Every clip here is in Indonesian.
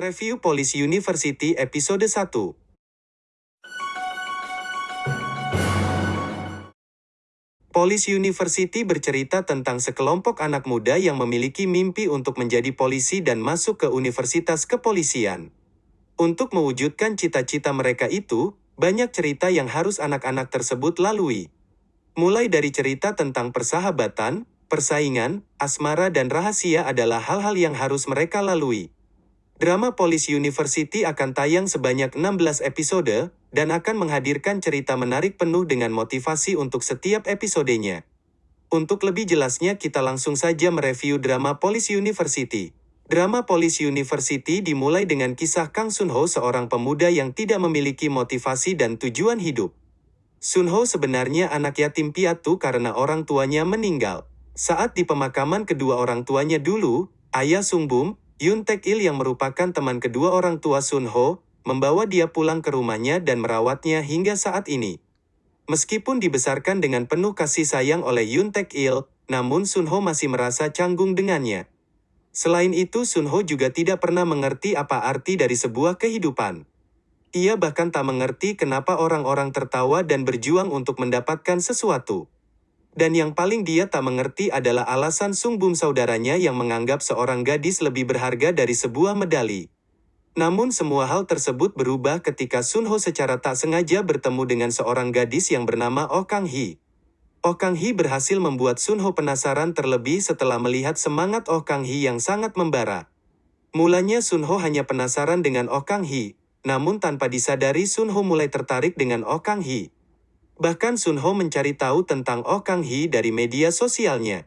Review Police University Episode 1 Police University bercerita tentang sekelompok anak muda yang memiliki mimpi untuk menjadi polisi dan masuk ke universitas kepolisian. Untuk mewujudkan cita-cita mereka itu, banyak cerita yang harus anak-anak tersebut lalui. Mulai dari cerita tentang persahabatan, persaingan, asmara dan rahasia adalah hal-hal yang harus mereka lalui. Drama Police University akan tayang sebanyak 16 episode, dan akan menghadirkan cerita menarik penuh dengan motivasi untuk setiap episodenya. Untuk lebih jelasnya kita langsung saja mereview drama Police University. Drama Police University dimulai dengan kisah Kang Sunho seorang pemuda yang tidak memiliki motivasi dan tujuan hidup. Sunho sebenarnya anak yatim piatu karena orang tuanya meninggal. Saat di pemakaman kedua orang tuanya dulu, ayah Sungbum, Yun Taek Il yang merupakan teman kedua orang tua Sun Ho, membawa dia pulang ke rumahnya dan merawatnya hingga saat ini. Meskipun dibesarkan dengan penuh kasih sayang oleh Yun Taek Il, namun Sun Ho masih merasa canggung dengannya. Selain itu Sun Ho juga tidak pernah mengerti apa arti dari sebuah kehidupan. Ia bahkan tak mengerti kenapa orang-orang tertawa dan berjuang untuk mendapatkan sesuatu. Dan yang paling dia tak mengerti adalah alasan Sung Bum saudaranya yang menganggap seorang gadis lebih berharga dari sebuah medali. Namun semua hal tersebut berubah ketika Sun Ho secara tak sengaja bertemu dengan seorang gadis yang bernama Oh Kang Hee. Oh Kang Hee berhasil membuat Sun Ho penasaran terlebih setelah melihat semangat Oh Kang Hee yang sangat membara. Mulanya Sun Ho hanya penasaran dengan Oh Kang Hee, namun tanpa disadari Sun Ho mulai tertarik dengan Oh Kang Hee. Bahkan Sun Ho mencari tahu tentang Oh Kang Hee dari media sosialnya.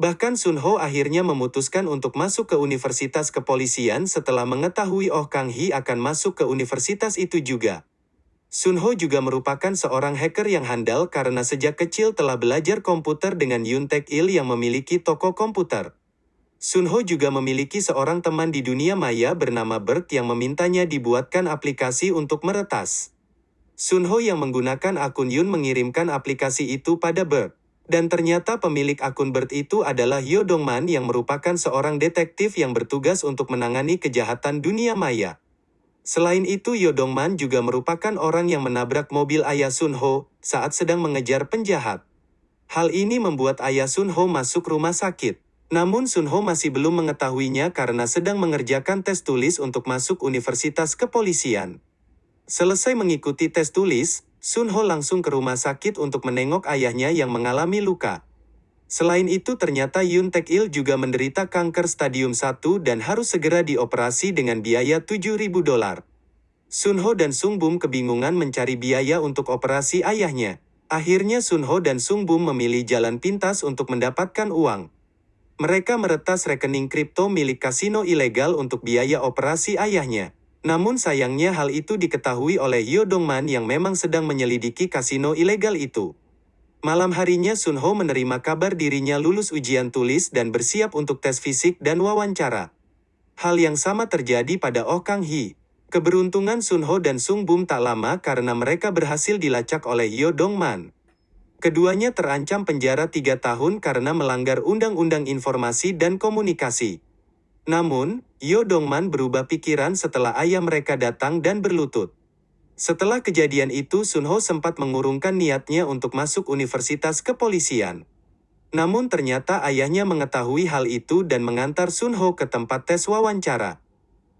Bahkan Sun Ho akhirnya memutuskan untuk masuk ke universitas kepolisian setelah mengetahui Oh Kang Hee akan masuk ke universitas itu juga. Sun Ho juga merupakan seorang hacker yang handal karena sejak kecil telah belajar komputer dengan Yun Taek Il yang memiliki toko komputer. Sun Ho juga memiliki seorang teman di dunia maya bernama Bert yang memintanya dibuatkan aplikasi untuk meretas. Sun Ho yang menggunakan akun Yun mengirimkan aplikasi itu pada Bert. Dan ternyata pemilik akun Bert itu adalah Yo Dongman yang merupakan seorang detektif yang bertugas untuk menangani kejahatan dunia maya. Selain itu Yo Dongman juga merupakan orang yang menabrak mobil ayah Sun Ho saat sedang mengejar penjahat. Hal ini membuat ayah Sun Ho masuk rumah sakit. Namun Sun Ho masih belum mengetahuinya karena sedang mengerjakan tes tulis untuk masuk universitas kepolisian. Selesai mengikuti tes tulis, Sun Ho langsung ke rumah sakit untuk menengok ayahnya yang mengalami luka. Selain itu ternyata Yun Taek Il juga menderita kanker stadium 1 dan harus segera dioperasi dengan biaya 7.000 dolar. Sun Ho dan Sung Bum kebingungan mencari biaya untuk operasi ayahnya. Akhirnya Sun Ho dan Sung Bum memilih jalan pintas untuk mendapatkan uang. Mereka meretas rekening kripto milik kasino ilegal untuk biaya operasi ayahnya. Namun sayangnya hal itu diketahui oleh Yo Dongman yang memang sedang menyelidiki kasino ilegal itu. Malam harinya Sun Ho menerima kabar dirinya lulus ujian tulis dan bersiap untuk tes fisik dan wawancara. Hal yang sama terjadi pada Oh Kang Hee. Keberuntungan Sun Ho dan Sung Bum tak lama karena mereka berhasil dilacak oleh Yo Dongman. Keduanya terancam penjara tiga tahun karena melanggar Undang-Undang Informasi dan Komunikasi. Namun, Yo Dongman berubah pikiran setelah ayah mereka datang dan berlutut. Setelah kejadian itu Sun Ho sempat mengurungkan niatnya untuk masuk universitas kepolisian. Namun ternyata ayahnya mengetahui hal itu dan mengantar Sun Ho ke tempat tes wawancara.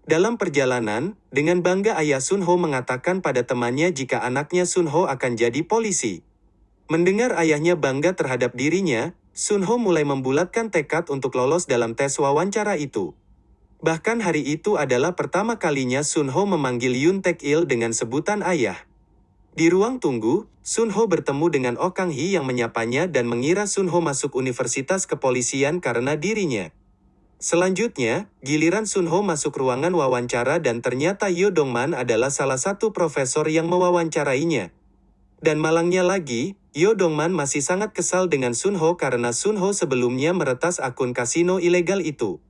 Dalam perjalanan, dengan bangga ayah Sun Ho mengatakan pada temannya jika anaknya Sun Ho akan jadi polisi. Mendengar ayahnya bangga terhadap dirinya, Sun Ho mulai membulatkan tekad untuk lolos dalam tes wawancara itu. Bahkan hari itu adalah pertama kalinya Sun Ho memanggil Yun Taek Il dengan sebutan ayah. Di ruang tunggu, Sun Ho bertemu dengan Oh Kang Hee yang menyapanya dan mengira Sun Ho masuk universitas kepolisian karena dirinya. Selanjutnya, giliran Sun Ho masuk ruangan wawancara dan ternyata Yo Dongman adalah salah satu profesor yang mewawancarainya. Dan malangnya lagi, Yo Dongman masih sangat kesal dengan Sun Ho karena Sun Ho sebelumnya meretas akun kasino ilegal itu.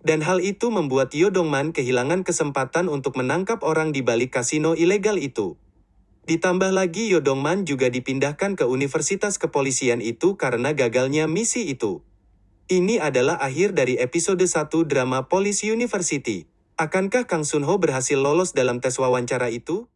Dan hal itu membuat Yo Dongman kehilangan kesempatan untuk menangkap orang di balik kasino ilegal itu. Ditambah lagi Yo Dongman juga dipindahkan ke universitas kepolisian itu karena gagalnya misi itu. Ini adalah akhir dari episode 1 drama Police University. Akankah Kang Sunho berhasil lolos dalam tes wawancara itu?